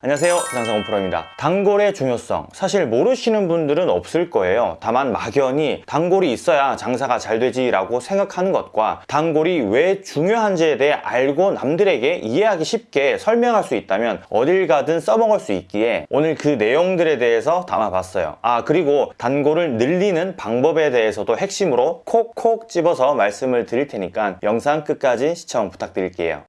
안녕하세요. 장상훈 프로입니다. 단골의 중요성. 사실 모르시는 분들은 없을 거예요. 다만 막연히 단골이 있어야 장사가 잘 되지 라고 생각하는 것과 단골이 왜 중요한지에 대해 알고 남들에게 이해하기 쉽게 설명할 수 있다면 어딜 가든 써먹을 수 있기에 오늘 그 내용들에 대해서 담아봤어요. 아 그리고 단골을 늘리는 방법에 대해서도 핵심으로 콕콕 집어서 말씀을 드릴 테니까 영상 끝까지 시청 부탁드릴게요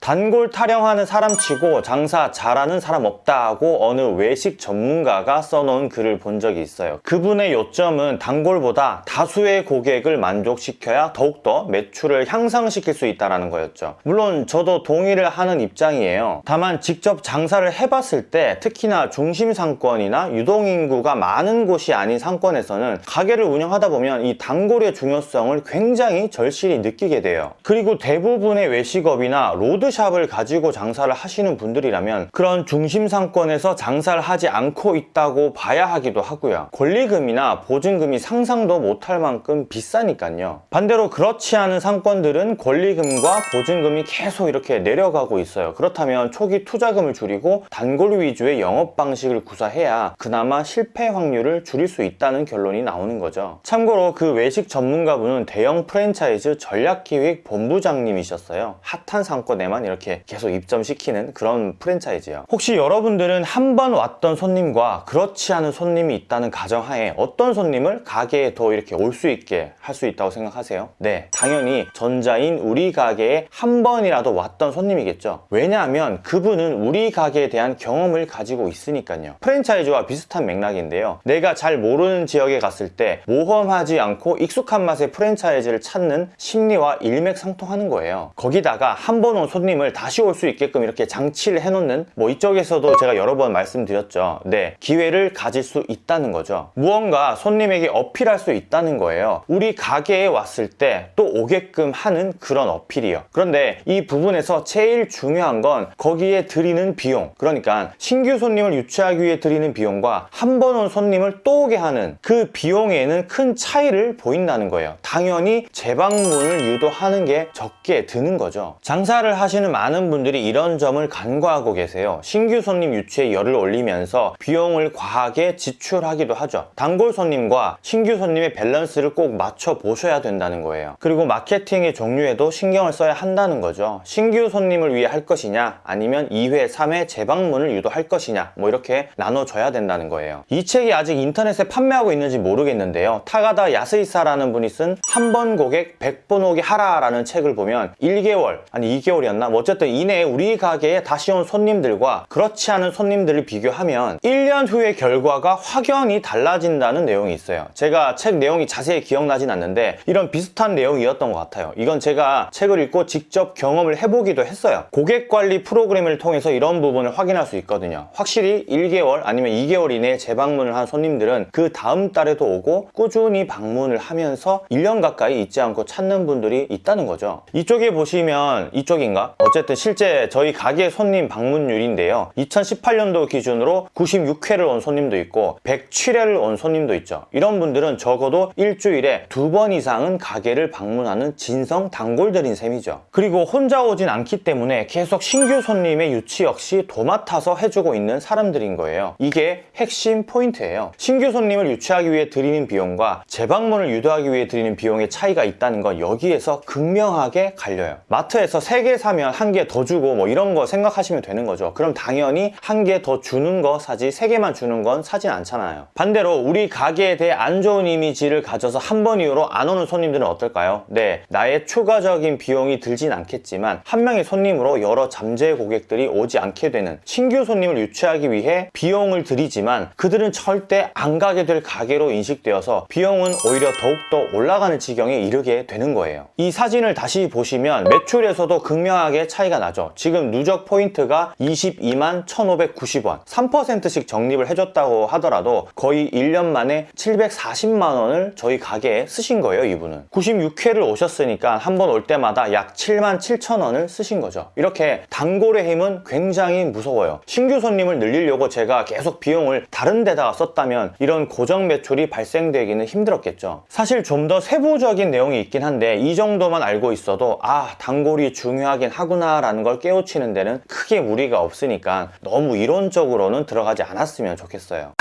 단골 타령하는 사람 치고 장사 잘하는 사람 없다고 어느 외식 전문가가 써놓은 글을 본 적이 있어요. 그분의 요점은 단골보다 다수의 고객을 만족시켜야 더욱더 매출을 향상시킬 수 있다는 거였죠. 물론 저도 동의를 하는 입장이에요. 다만 직접 장사를 해봤을 때 특히나 중심 상권이나 유동인구가 많은 곳이 아닌 상권에서는 가게를 운영하다 보면 이 단골의 중요성을 굉장히 절실히 느끼게 돼요. 그리고 대부분의 외식업이나 로드 로드샵을 가지고 장사를 하시는 분들이라면 그런 중심 상권에서 장사를 하지 않고 있다고 봐야 하기도 하고요. 권리금이나 보증금이 상상도 못할 만큼 비싸니까요. 반대로 그렇지 않은 상권들은 권리금과 보증금이 계속 이렇게 내려가고 있어요. 그렇다면 초기 투자금을 줄이고 단골 위주의 영업 방식을 구사해야 그나마 실패 확률을 줄일 수 있다는 결론이 나오는 거죠. 참고로 그 외식 전문가분은 대형 프랜차이즈 전략기획 본부장님이셨어요. 핫한 상권에만 것만 이렇게 계속 입점시키는 그런 프랜차이즈예요. 혹시 여러분들은 한 번 왔던 손님과 그렇지 않은 손님이 있다는 가정하에 어떤 손님을 가게에 더 이렇게 올 수 있게 할 수 있다고 생각하세요? 네 당연히 전자인 우리 가게에 한 번이라도 왔던 손님이겠죠. 왜냐하면 그분은 우리 가게에 대한 경험을 가지고 있으니까요. 프랜차이즈와 비슷한 맥락인데요. 내가 잘 모르는 지역에 갔을 때 모험하지 않고 익숙한 맛의 프랜차이즈를 찾는 심리와 일맥상통하는 거예요. 거기다가 한 번 온 손님 손님을 다시 올 수 있게끔 이렇게 장치를 해놓는 뭐 이쪽에서도 제가 여러 번 말씀드렸죠. 네 기회를 가질 수 있다는 거죠. 무언가 손님에게 어필할 수 있다는 거예요. 우리 가게에 왔을 때 또 오게끔 하는 그런 어필이요. 그런데 이 부분에서 제일 중요한 건 거기에 드리는 비용. 그러니까 신규 손님을 유치하기 위해 드리는 비용과 한 번 온 손님을 또 오게 하는 그 비용에는 큰 차이를 보인다는 거예요. 당연히 재방문을 유도하는 게 적게 드는 거죠. 장사를 하시 하시는 많은 분들이 이런 점을 간과하고 계세요. 신규 손님 유치에 열을 올리면서 비용을 과하게 지출하기도 하죠. 단골 손님과 신규 손님의 밸런스를 꼭 맞춰 보셔야 된다는 거예요. 그리고 마케팅의 종류에도 신경을 써야 한다는 거죠. 신규 손님을 위해 할 것이냐 아니면 2회 3회 재방문을 유도할 것이냐 뭐 이렇게 나눠줘야 된다는 거예요. 이 책이 아직 인터넷에 판매하고 있는지 모르겠는데요. 다카다 야스히사라는 분이 쓴 한 번 고객 100번 오게 하라 라는 책을 보면 1개월 아니 2개월이었나 뭐 어쨌든 이내 우리 가게에 다시 온 손님들과 그렇지 않은 손님들을 비교하면 1년 후의 결과가 확연히 달라진다는 내용이 있어요. 제가 책 내용이 자세히 기억나진 않는데 이런 비슷한 내용이었던 것 같아요. 이건 제가 책을 읽고 직접 경험을 해보기도 했어요. 고객관리 프로그램을 통해서 이런 부분을 확인할 수 있거든요. 확실히 1개월 아니면 2개월 이내에 재방문을 한 손님들은 그 다음 달에도 오고 꾸준히 방문을 하면서 1년 가까이 잊지 않고 찾는 분들이 있다는 거죠. 이쪽에 보시면 이쪽인가? 어쨌든 실제 저희 가게 손님 방문율인데요. 2018년도 기준으로 96회를 온 손님도 있고 107회를 온 손님도 있죠. 이런 분들은 적어도 일주일에 두 번 이상은 가게를 방문하는 진성 단골들인 셈이죠. 그리고 혼자 오진 않기 때문에 계속 신규 손님의 유치 역시 도맡아서 해주고 있는 사람들인 거예요. 이게 핵심 포인트예요. 신규 손님을 유치하기 위해 드리는 비용과 재방문을 유도하기 위해 드리는 비용의 차이가 있다는 건 여기에서 극명하게 갈려요. 마트에서 3개 사면 사면 한 개 더 주고 뭐 이런 거 생각하시면 되는 거죠. 그럼 당연히 한 개 더 주는 거 사지 세 개만 주는 건 사진 않잖아요. 반대로 우리 가게에 대해 안 좋은 이미지를 가져서 한 번 이후로 안 오는 손님들은 어떨까요? 네 나의 추가적인 비용이 들진 않겠지만 한 명의 손님으로 여러 잠재 고객들이 오지 않게 되는 신규 손님을 유치하기 위해 비용을 들이지만 그들은 절대 안 가게 될 가게로 인식되어서 비용은 오히려 더욱더 올라가는 지경에 이르게 되는 거예요. 이 사진을 다시 보시면 매출에서도 극명하게 엄청나게 차이가 나죠. 지금 누적 포인트가 22만 1590원. 3%씩 적립을 해줬다고 하더라도 거의 1년 만에 740만 원을 저희 가게에 쓰신 거예요 이분은. 96회를 오셨으니까 한 번 올 때마다 약 7만 7천 원을 쓰신 거죠. 이렇게 단골의 힘은 굉장히 무서워요. 신규 손님을 늘리려고 제가 계속 비용을 다른 데다가 썼다면 이런 고정 매출이 발생되기는 힘들었겠죠. 사실 좀 더 세부적인 내용이 있긴 한데 이 정도만 알고 있어도 아 단골이 중요하긴 하구나라는 걸 깨우치는 데는 크게 무리가 없으니까 너무 이론적으로는 들어가지 않았으면 좋겠어요.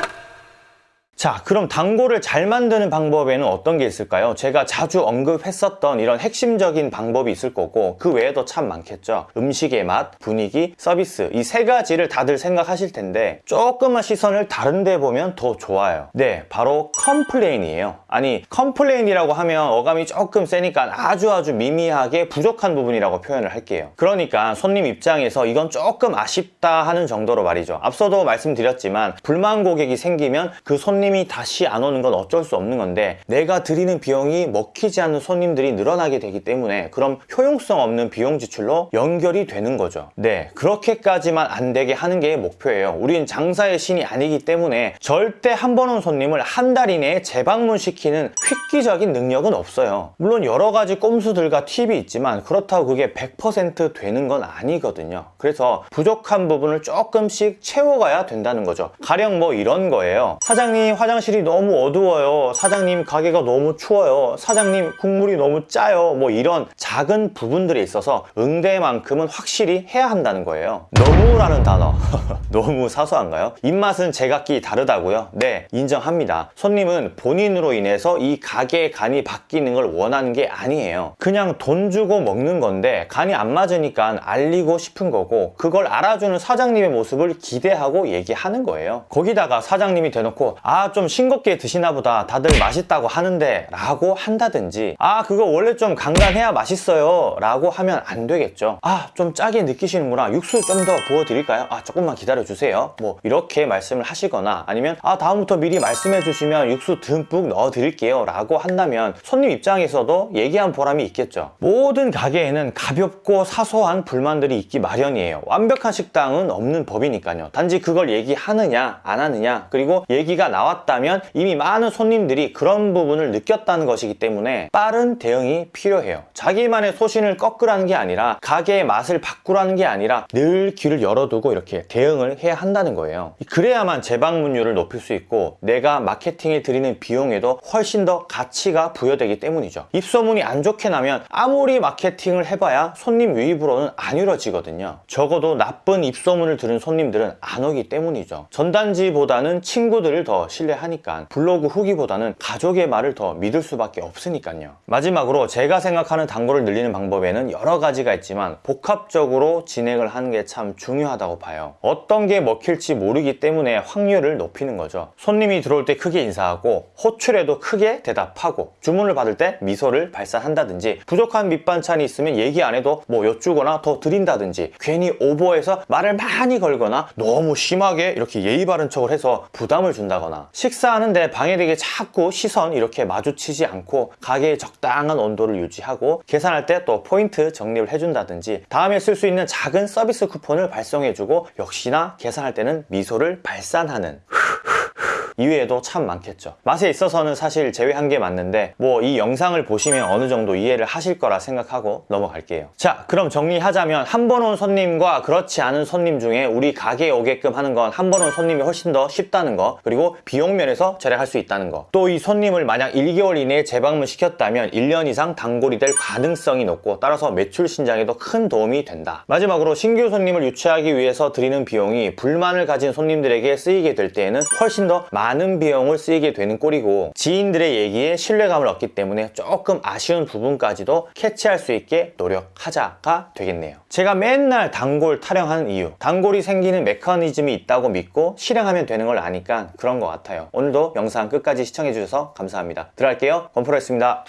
자 그럼 단골을 잘 만드는 방법에는 어떤 게 있을까요? 제가 자주 언급했었던 이런 핵심적인 방법이 있을 거고 그 외에도 참 많겠죠. 음식의 맛, 분위기, 서비스. 이 세 가지를 다들 생각하실 텐데 조금만 시선을 다른 데 보면 더 좋아요. 네 바로 컴플레인이에요. 아니 컴플레인이라고 하면 어감이 조금 세니까 아주 아주 미미하게 부족한 부분이라고 표현을 할게요. 그러니까 손님 입장에서 이건 조금 아쉽다 하는 정도로 말이죠. 앞서도 말씀드렸지만 불만 고객이 생기면 그 손님 손님이 다시 안 오는 건 어쩔 수 없는 건데 내가 들이는 비용이 먹히지 않는 손님들이 늘어나게 되기 때문에 그럼 효용성 없는 비용 지출로 연결이 되는 거죠. 네 그렇게까지만 안 되게 하는 게 목표예요. 우린 장사의 신이 아니기 때문에 절대 한 번 온 손님을 한 달 이내에 재방문시키는 획기적인 능력은 없어요. 물론 여러 가지 꼼수들과 팁이 있지만 그렇다고 그게 100% 되는 건 아니거든요. 그래서 부족한 부분을 조금씩 채워가야 된다는 거죠. 가령 뭐 이런 거예요. 사장님 화장실이 너무 어두워요. 사장님 가게가 너무 추워요. 사장님 국물이 너무 짜요. 뭐 이런 작은 부분들에 있어서 응대만큼은 확실히 해야 한다는 거예요. 너무라는 단어. 너무 사소한가요? 입맛은 제각기 다르다고요? 네 인정합니다. 손님은 본인으로 인해서 이 가게의 간이 바뀌는 걸 원하는 게 아니에요. 그냥 돈 주고 먹는 건데 간이 안 맞으니까 알리고 싶은 거고 그걸 알아주는 사장님의 모습을 기대하고 얘기하는 거예요. 거기다가 사장님이 대놓고 아좀 싱겁게 드시나 보다. 다들 맛있다고 하는데 라고 한다든지 아 그거 원래 좀 간간해야 맛있어요 라고 하면 안 되겠죠. 아 좀 짜게 느끼시는구나. 육수 좀 더 부어 드릴까요? 아 조금만 기다려 주세요. 뭐 이렇게 말씀을 하시거나 아니면 아 다음부터 미리 말씀해 주시면 육수 듬뿍 넣어 드릴게요 라고 한다면 손님 입장에서도 얘기한 보람이 있겠죠. 모든 가게에는 가볍고 사소한 불만들이 있기 마련이에요. 완벽한 식당은 없는 법이니까요. 단지 그걸 얘기하느냐 안 하느냐 그리고 얘기가 나왔 다면 이미 많은 손님들이 그런 부분을 느꼈다는 것이기 때문에 빠른 대응이 필요해요. 자기만의 소신을 꺾으라는 게 아니라 가게의 맛을 바꾸라는 게 아니라 늘 귀를 열어두고 이렇게 대응을 해야 한다는 거예요. 그래야만 재방문율을 높일 수 있고 내가 마케팅에 드리는 비용에도 훨씬 더 가치가 부여되기 때문이죠. 입소문이 안 좋게 나면 아무리 마케팅을 해봐야 손님 유입으로는 안 이루어지거든요. 적어도 나쁜 입소문을 들은 손님들은 안 오기 때문이죠. 전단지보다는 친구들을 더 신뢰 하니까 블로그 후기보다는 가족의 말을 더 믿을 수밖에 없으니까요. 마지막으로 제가 생각하는 단골을 늘리는 방법에는 여러 가지가 있지만 복합적으로 진행을 하는 게 참 중요하다고 봐요. 어떤 게 먹힐지 모르기 때문에 확률을 높이는 거죠. 손님이 들어올 때 크게 인사하고 호출에도 크게 대답하고 주문을 받을 때 미소를 발산한다든지 부족한 밑반찬이 있으면 얘기 안 해도 뭐 여쭈거나 더 드린다든지 괜히 오버해서 말을 많이 걸거나 너무 심하게 이렇게 예의 바른 척을 해서 부담을 준다거나 식사하는데 방해되게 자꾸 시선 이렇게 마주치지 않고 가게의 적당한 온도를 유지하고 계산할 때 또 포인트 정립을 해준다든지 다음에 쓸 수 있는 작은 서비스 쿠폰을 발송해주고 역시나 계산할 때는 미소를 발산하는 이외에도 참 많겠죠. 맛에 있어서는 사실 제외한 게 맞는데 뭐 이 영상을 보시면 어느 정도 이해를 하실 거라 생각하고 넘어갈게요. 자 그럼 정리하자면 한 번 온 손님과 그렇지 않은 손님 중에 우리 가게에 오게끔 하는 건 한 번 온 손님이 훨씬 더 쉽다는 거 그리고 비용 면에서 절약할 수 있다는 거 또 이 손님을 만약 1개월 이내에 재방문 시켰다면 1년 이상 단골이 될 가능성이 높고 따라서 매출 신장에도 큰 도움이 된다. 마지막으로 신규 손님을 유치하기 위해서 드리는 비용이 불만을 가진 손님들에게 쓰이게 될 때에는 훨씬 더 많은 비용을 쓰이게 되는 꼴이고 지인들의 얘기에 신뢰감을 얻기 때문에 조금 아쉬운 부분까지도 캐치할 수 있게 노력하자가 되겠네요. 제가 맨날 단골 타령하는 이유 단골이 생기는 메커니즘이 있다고 믿고 실행하면 되는 걸 아니까 그런 것 같아요. 오늘도 영상 끝까지 시청해 주셔서 감사합니다. 들어갈게요. 건프로였습니다